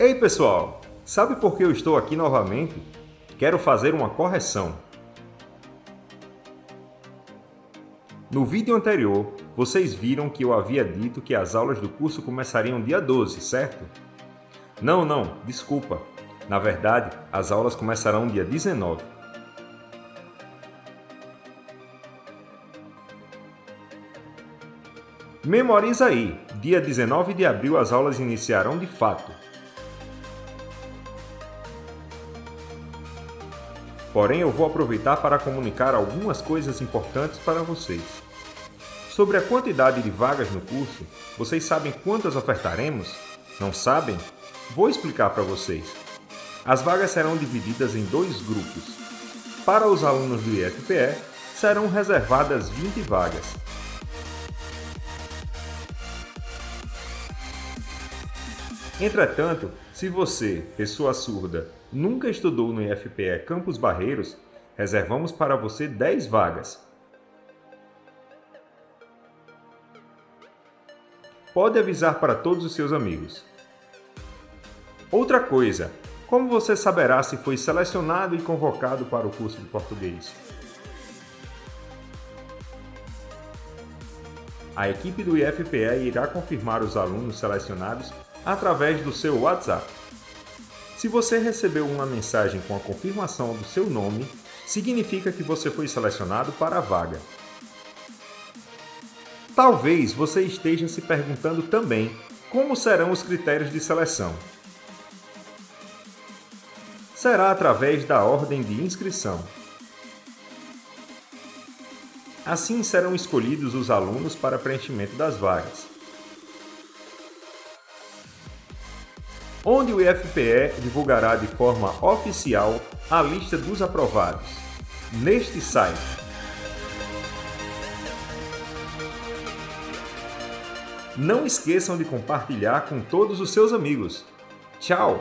Ei pessoal, sabe por que eu estou aqui novamente? Quero fazer uma correção. No vídeo anterior, vocês viram que eu havia dito que as aulas do curso começariam dia 12, certo? Não, não, desculpa. Na verdade, as aulas começarão dia 19. Memoriza aí, dia 19 de abril as aulas iniciarão de fato. Porém, eu vou aproveitar para comunicar algumas coisas importantes para vocês. Sobre a quantidade de vagas no curso, vocês sabem quantas ofertaremos? Não sabem? Vou explicar para vocês. As vagas serão divididas em dois grupos. Para os alunos do IFPE, serão reservadas 20 vagas. Entretanto, se você, pessoa surda, nunca estudou no IFPE Campos Barreiros, reservamos para você 10 vagas. Pode avisar para todos os seus amigos. Outra coisa, como você saberá se foi selecionado e convocado para o curso de português? A equipe do IFPE irá confirmar os alunos selecionados através do seu WhatsApp. Se você recebeu uma mensagem com a confirmação do seu nome, significa que você foi selecionado para a vaga. Talvez você esteja se perguntando também como serão os critérios de seleção. Será através da ordem de inscrição. Assim serão escolhidos os alunos para preenchimento das vagas. Onde o IFPE divulgará de forma oficial a lista dos aprovados, neste site. Não esqueçam de compartilhar com todos os seus amigos. Tchau!